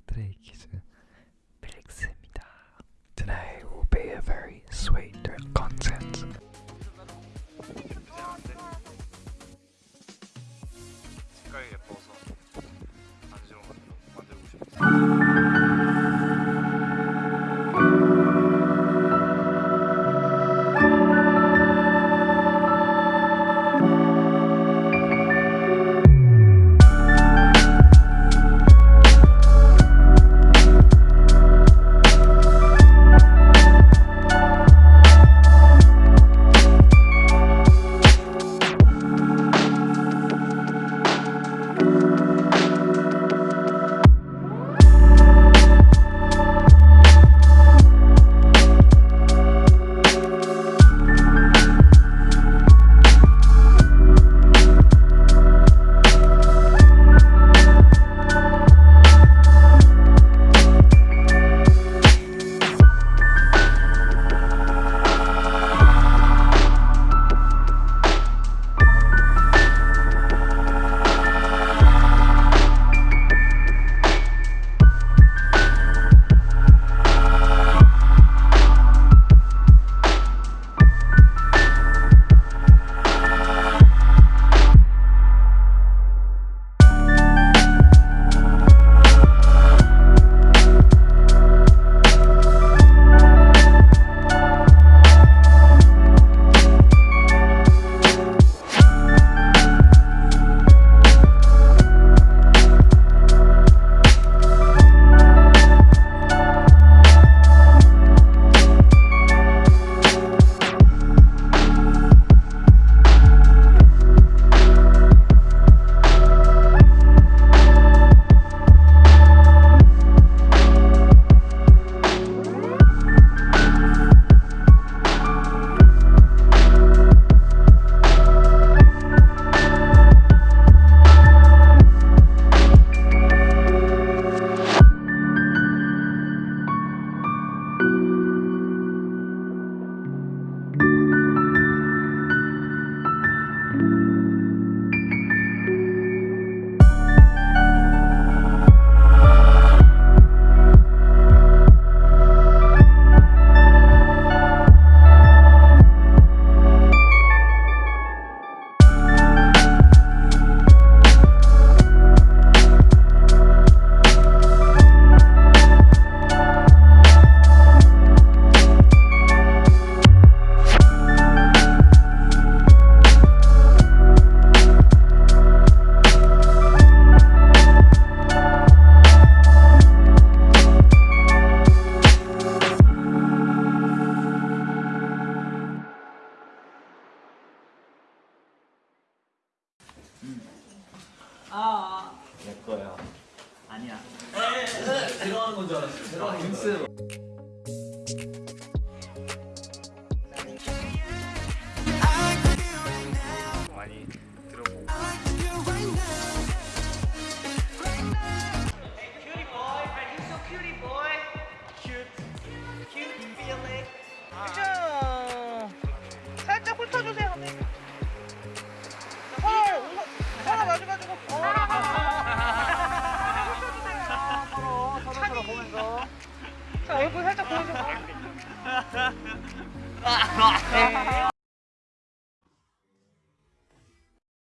스트레이키즈 필릭스입니다. Today will be a very sweet content. 내 거야. 아니야. 들어가는 건 줄 알았어. 들어가는 건. 많이 들어보고 얼굴 살짝 보여주고. 네.